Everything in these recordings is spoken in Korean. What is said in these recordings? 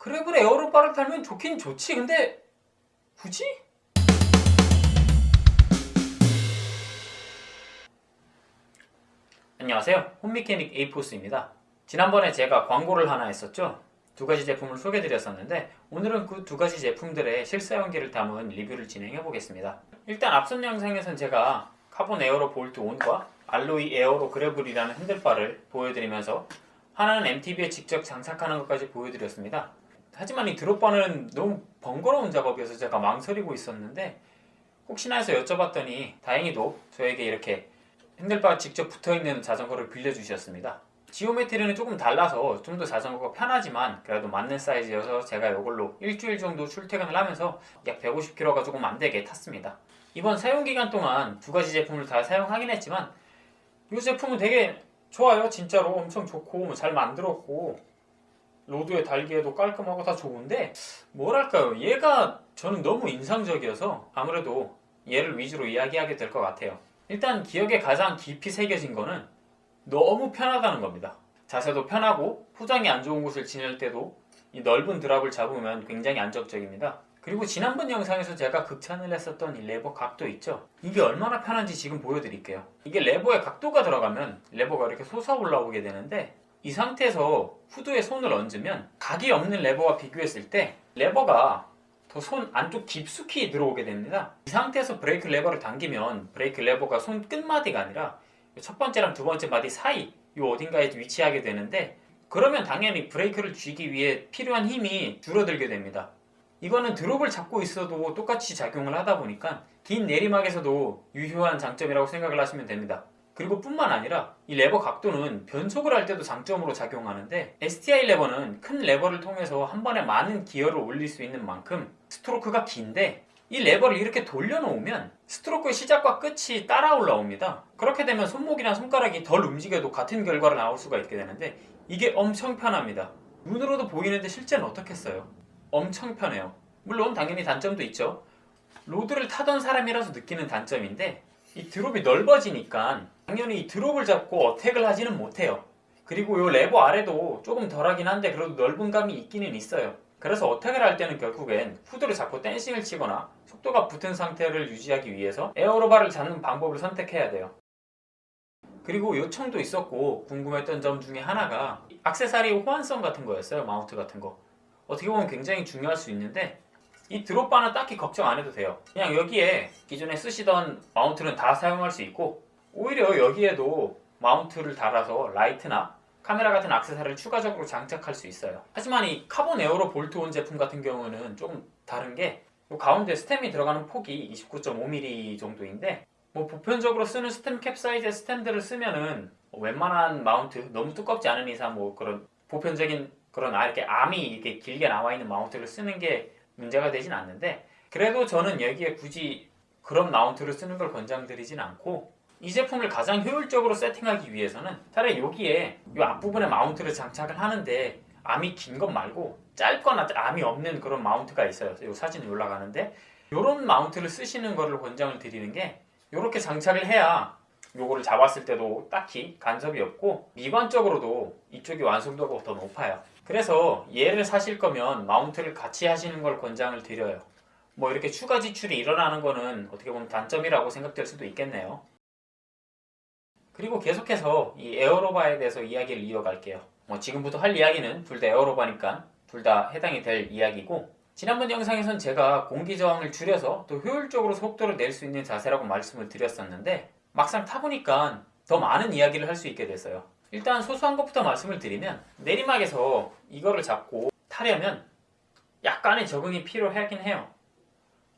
그래 그래. aero bar를 타면 좋긴 좋지. 근데 굳이? 안녕하세요. home mechanic 에이포스입니다. 지난번에 제가 광고를 하나 했었죠? 두 가지 제품을 소개해 드렸었는데 오늘은 그 두 가지 제품들의 실사용기를 담은 리뷰를 진행해 보겠습니다. 일단 앞선 영상에선 제가 carbon aero bolt on과 alloy aero gravel이라는 handlebar를 보여드리면서 하나는 MTB에 직접 장착하는 것까지 보여드렸습니다 하지만 이 드롭바는 너무 번거로운 작업이어서 제가 망설이고 있었는데 혹시나 해서 여쭤봤더니 다행히도 저에게 이렇게 핸들바 직접 붙어있는 자전거를 빌려주셨습니다. 지오메트리는 조금 달라서 좀 더 자전거가 편하지만 그래도 맞는 사이즈여서 제가 이걸로 일주일 정도 출퇴근을 하면서 약 150km가 조금 안되게 탔습니다. 이번 사용기간 동안 두 가지 제품을 다 사용하긴 했지만 이 제품은 되게 좋아요. 진짜로 엄청 좋고 잘 만들었고 road에 달기에도 깔끔하고 다 좋은데 뭐랄까요? 얘가 저는 너무 인상적이어서 아무래도 얘를 위주로 이야기하게 될 것 같아요. 일단 기억에 가장 깊이 새겨진 거는 너무 편하다는 겁니다. 자세도 편하고 포장이 안 좋은 곳을 지낼 때도 이 넓은 drop을 잡으면 굉장히 안정적입니다. 그리고 지난번 영상에서 제가 극찬을 했었던 이 레버 각도 있죠? 이게 얼마나 편한지 지금 보여드릴게요. 이게 레버에 각도가 들어가면 레버가 이렇게 솟아 올라오게 되는데 이 상태에서 후드에 손을 얹으면 각이 없는 레버와 비교했을 때 레버가 더 손 안쪽 깊숙이 들어오게 됩니다. 이 상태에서 브레이크 레버를 당기면 브레이크 레버가 손 끝마디가 아니라 첫 번째랑 두 번째 마디 사이 이 어딘가에 위치하게 되는데 그러면 당연히 브레이크를 쥐기 위해 필요한 힘이 줄어들게 됩니다. 이거는 drop을 잡고 있어도 똑같이 작용을 하다 보니까 긴 내리막에서도 유효한 장점이라고 생각을 하시면 됩니다 그리고 뿐만 아니라 이 레버 각도는 변속을 할 때도 장점으로 작용하는데 STI 레버는 큰 레버를 통해서 한 번에 많은 기어를 올릴 수 있는 만큼 스트로크가 긴데 이 레버를 이렇게 돌려놓으면 스트로크의 시작과 끝이 따라 올라옵니다. 그렇게 되면 손목이나 손가락이 덜 움직여도 같은 결과를 나올 수가 있게 되는데 이게 엄청 편합니다. 눈으로도 보이는데 실제는 어떻겠어요? 엄청 편해요. 물론 당연히 단점도 있죠. road를 타던 사람이라서 느끼는 단점인데 이 drop이 넓어지니까 당연히 이 drop을 잡고 attack을 하지는 못해요. 그리고 이 레버 아래도 조금 덜하긴 한데 그래도 넓은 감이 있기는 있어요. 그래서 attack을 할 때는 결국엔 후드를 잡고 dancing을 치거나 속도가 붙은 상태를 유지하기 위해서 aero bar를 잡는 방법을 선택해야 돼요. 그리고 요청도 있었고 궁금했던 점 중에 하나가 악세사리 호환성 같은 거였어요. mount 같은 거. 어떻게 보면 굉장히 중요할 수 있는데 이 drop bar는 딱히 걱정 안 해도 돼요. 그냥 여기에 기존에 쓰시던 mount는 다 사용할 수 있고 오히려 여기에도 mount를 달아서 라이트나 카메라 같은 악세사리를 추가적으로 장착할 수 있어요. 하지만 이 carbon aero bolt on 제품 같은 경우는 조금 다른 게 가운데 stem이 들어가는 폭이 29.5mm 정도인데 뭐 보편적으로 쓰는 stem cap 사이즈의 stem을 쓰면은 웬만한 mount 너무 두껍지 않은 이상 뭐 그런 보편적인 그런 아 이렇게 암이 이렇게 길게 나와 있는 mount를 쓰는 게 문제가 되진 않는데 그래도 저는 여기에 굳이 그런 마운트를 쓰는 걸 권장드리진 않고 이 제품을 가장 효율적으로 세팅하기 위해서는 차라리 여기에 이 앞부분에 마운트를 장착을 하는데 암이 긴 것 말고 짧거나 암이 없는 그런 마운트가 있어요. 이 사진이 올라가는데 이런 마운트를 쓰시는 거를 권장을 드리는 게 이렇게 장착을 해야 요거를 잡았을 때도 딱히 간섭이 없고 미관적으로도 이쪽이 완성도가 더 높아요 그래서 얘를 사실 거면 마운트를 같이 하시는 걸 권장을 드려요. 뭐 이렇게 추가 지출이 일어나는 거는 어떻게 보면 단점이라고 생각될 수도 있겠네요. 그리고 계속해서 이 에어로바에 대해서 이야기를 이어갈게요. 뭐 지금부터 할 이야기는 둘 다 에어로바니까 둘 다 해당이 될 이야기고 지난번 영상에선 제가 공기 저항을 줄여서 더 효율적으로 속도를 낼 수 있는 자세라고 말씀을 드렸었는데 막상 타보니까 더 많은 이야기를 할 수 있게 됐어요 일단 소소한 것부터 말씀을 드리면 내리막에서 이거를 잡고 타려면 약간의 적응이 필요하긴 해요.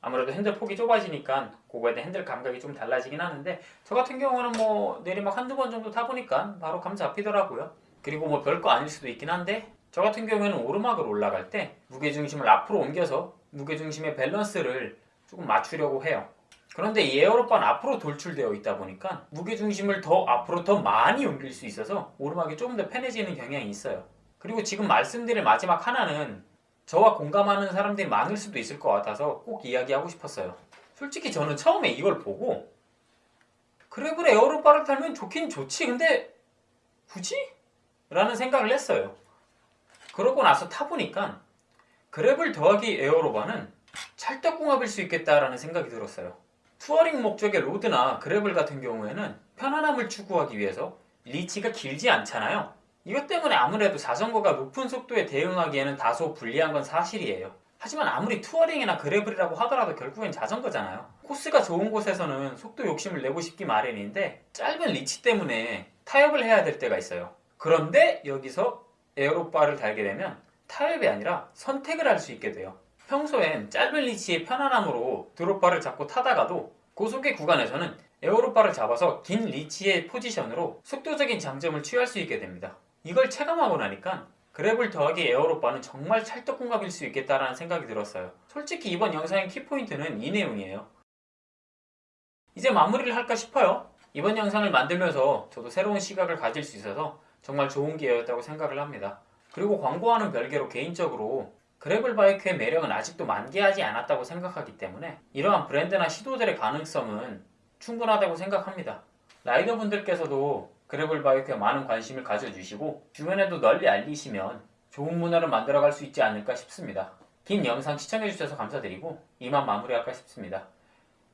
아무래도 핸들 폭이 좁아지니까 그거에 대한 핸들 감각이 좀 달라지긴 하는데 저 같은 경우는 뭐 내리막 한두 번 정도 타보니까 바로 감 잡히더라고요. 그리고 뭐 별거 아닐 수도 있긴 한데 저 같은 경우에는 오르막을 올라갈 때 무게중심을 앞으로 옮겨서 무게중심의 밸런스를 조금 맞추려고 해요 그런데 이 aero bar는 앞으로 돌출되어 있다 보니까 무게중심을 더 앞으로 더 많이 옮길 수 있어서 오르막이 조금 더 편해지는 경향이 있어요 그리고 지금 말씀드릴 마지막 하나는 저와 공감하는 사람들이 많을 수도 있을 것 같아서 꼭 이야기하고 싶었어요 솔직히 저는 처음에 이걸 보고 그래 그래 aero bar를 타면 좋긴 좋지 근데 굳이? 라는 생각을 했어요 그러고 나서 타보니까 gravel 더하기 aero bar는 찰떡궁합일 수 있겠다라는 생각이 들었어요. touring 목적의 road나 gravel 같은 경우에는 편안함을 추구하기 위해서 리치가 길지 않잖아요. 이것 때문에 아무래도 자전거가 높은 속도에 대응하기에는 다소 불리한 건 사실이에요. 하지만 아무리 touring이나 gravel이라고 하더라도 결국엔 자전거잖아요. 코스가 좋은 곳에서는 속도 욕심을 내고 싶기 마련인데 짧은 리치 때문에 타협을 해야 될 때가 있어요. 그런데 여기서 aero bar를 달게 되면 타협이 아니라 선택을 할 수 있게 돼요. 평소엔 짧은 리치의 편안함으로 drop bar를 잡고 타다가도 고속의 구간에서는 aero bar를 잡아서 긴 reach의 포지션으로 속도적인 장점을 취할 수 있게 됩니다. 이걸 체감하고 나니까 gravel 더하기 aero bar는 정말 찰떡궁합일 수 있겠다라는 생각이 들었어요. 솔직히 이번 영상의 키포인트는 이 내용이에요. 이제 마무리를 할까 싶어요. 이번 영상을 만들면서 저도 새로운 시각을 가질 수 있어서 정말 좋은 기회였다고 생각을 합니다. 그리고 광고와는 별개로 개인적으로 gravel bike의 매력은 아직도 만개하지 않았다고 생각하기 때문에 이러한 브랜드나 시도들의 가능성은 충분하다고 생각합니다. 라이더분들께서도 그래블 바이크에 많은 관심을 가져주시고 주변에도 널리 알리시면 좋은 문화를 만들어갈 수 있지 않을까 싶습니다. 긴 영상 시청해주셔서 감사드리고 이만 마무리할까 싶습니다.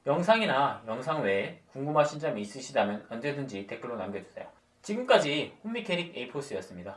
영상이나 영상 외에 궁금하신 점이 있으시다면 언제든지 댓글로 남겨주세요. 지금까지 홈미케닉 에이포스였습니다.